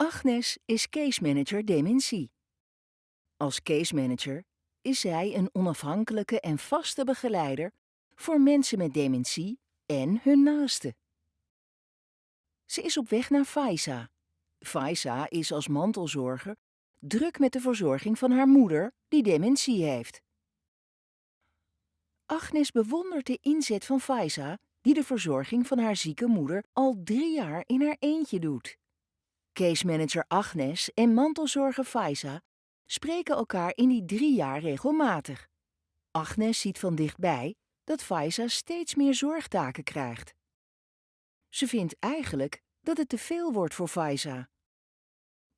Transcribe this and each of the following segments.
Agnes is case manager dementie. Als case manager is zij een onafhankelijke en vaste begeleider voor mensen met dementie en hun naasten. Ze is op weg naar Faisa. Faisa is als mantelzorger druk met de verzorging van haar moeder, die dementie heeft. Agnes bewondert de inzet van Faisa, die de verzorging van haar zieke moeder al drie jaar in haar eentje doet. Case manager Agnes en mantelzorger Faisa spreken elkaar in die drie jaar regelmatig. Agnes ziet van dichtbij dat Faisa steeds meer zorgtaken krijgt. Ze vindt eigenlijk dat het te veel wordt voor Faisa.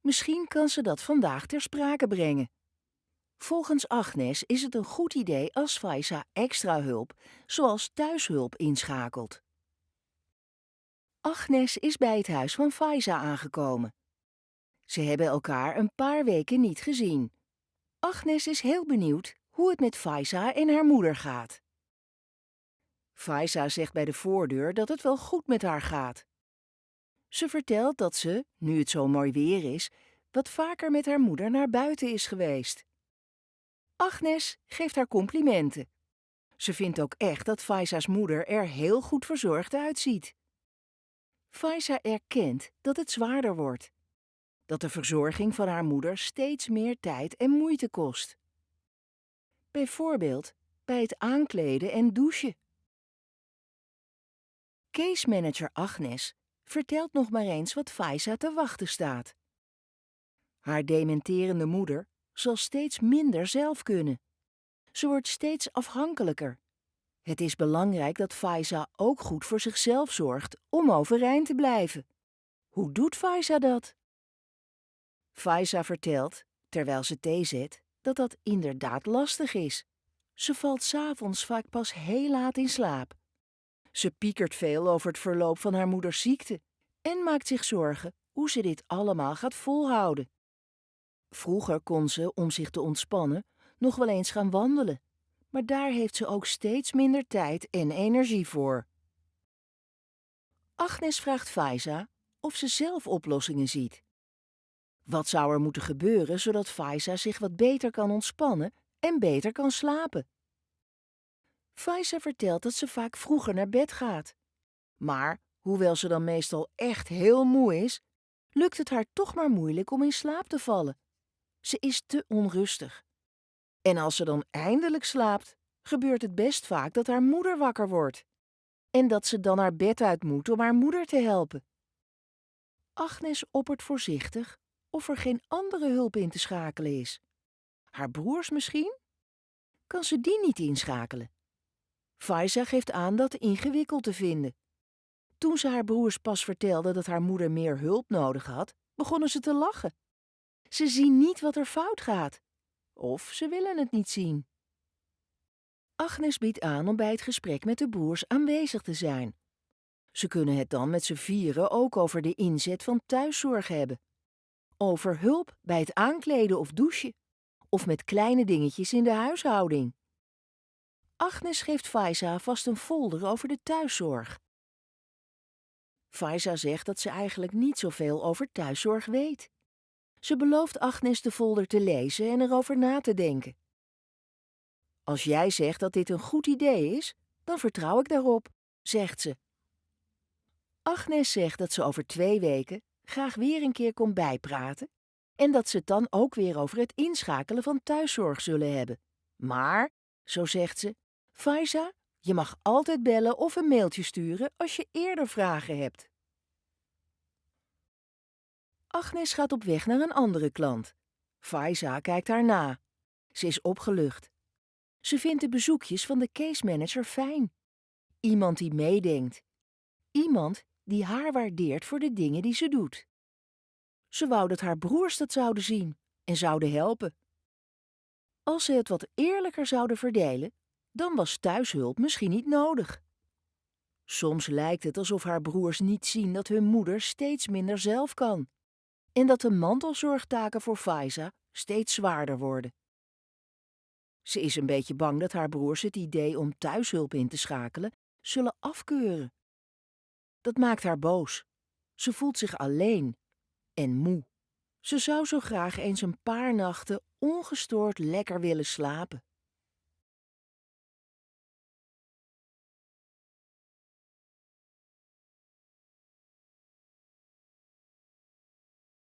Misschien kan ze dat vandaag ter sprake brengen. Volgens Agnes is het een goed idee als Faisa extra hulp, zoals thuishulp, inschakelt. Agnes is bij het huis van Faisa aangekomen. Ze hebben elkaar een paar weken niet gezien. Agnes is heel benieuwd hoe het met Faisa en haar moeder gaat. Faisa zegt bij de voordeur dat het wel goed met haar gaat. Ze vertelt dat ze, nu het zo mooi weer is, wat vaker met haar moeder naar buiten is geweest. Agnes geeft haar complimenten. Ze vindt ook echt dat Faisa's moeder er heel goed verzorgd uitziet. Faisa erkent dat het zwaarder wordt. Dat de verzorging van haar moeder steeds meer tijd en moeite kost. Bijvoorbeeld bij het aankleden en douchen. Case manager Agnes vertelt nog maar eens wat Faisa te wachten staat. Haar dementerende moeder zal steeds minder zelf kunnen. Ze wordt steeds afhankelijker. Het is belangrijk dat Faisa ook goed voor zichzelf zorgt om overeind te blijven. Hoe doet Faisa dat? Faisa vertelt, terwijl ze thee zet, dat dat inderdaad lastig is. Ze valt s'avonds vaak pas heel laat in slaap. Ze piekert veel over het verloop van haar moeders ziekte en maakt zich zorgen hoe ze dit allemaal gaat volhouden. Vroeger kon ze, om zich te ontspannen, nog wel eens gaan wandelen, maar daar heeft ze ook steeds minder tijd en energie voor. Agnes vraagt Faisa of ze zelf oplossingen ziet. Wat zou er moeten gebeuren zodat Faisa zich wat beter kan ontspannen en beter kan slapen? Faisa vertelt dat ze vaak vroeger naar bed gaat. Maar, hoewel ze dan meestal echt heel moe is, lukt het haar toch maar moeilijk om in slaap te vallen. Ze is te onrustig. En als ze dan eindelijk slaapt, gebeurt het best vaak dat haar moeder wakker wordt. En dat ze dan haar bed uit moet om haar moeder te helpen. Agnes oppert voorzichtig of er geen andere hulp in te schakelen is. Haar broers misschien? Kan ze die niet inschakelen? Faisa geeft aan dat ingewikkeld te vinden. Toen ze haar broers pas vertelde dat haar moeder meer hulp nodig had, begonnen ze te lachen. Ze zien niet wat er fout gaat. Of ze willen het niet zien. Agnes biedt aan om bij het gesprek met de broers aanwezig te zijn. Ze kunnen het dan met z'n vieren ook over de inzet van thuiszorg hebben. Over hulp bij het aankleden of douchen. Of met kleine dingetjes in de huishouding. Agnes geeft Faisa vast een folder over de thuiszorg. Faisa zegt dat ze eigenlijk niet zoveel over thuiszorg weet. Ze belooft Agnes de folder te lezen en erover na te denken. Als jij zegt dat dit een goed idee is, dan vertrouw ik daarop, zegt ze. Agnes zegt dat ze over twee weken graag weer een keer komt bijpraten en dat ze het dan ook weer over het inschakelen van thuiszorg zullen hebben. Maar, zo zegt ze, Faisa, je mag altijd bellen of een mailtje sturen als je eerder vragen hebt. Agnes gaat op weg naar een andere klant. Faisa kijkt haar na. Ze is opgelucht. Ze vindt de bezoekjes van de case manager fijn. Iemand die meedenkt. Iemand die haar waardeert voor de dingen die ze doet. Ze wou dat haar broers dat zouden zien en zouden helpen. Als ze het wat eerlijker zouden verdelen, dan was thuishulp misschien niet nodig. Soms lijkt het alsof haar broers niet zien dat hun moeder steeds minder zelf kan en dat de mantelzorgtaken voor Faiza steeds zwaarder worden. Ze is een beetje bang dat haar broers het idee om thuishulp in te schakelen zullen afkeuren. Dat maakt haar boos. Ze voelt zich alleen en moe. Ze zou zo graag eens een paar nachten ongestoord lekker willen slapen.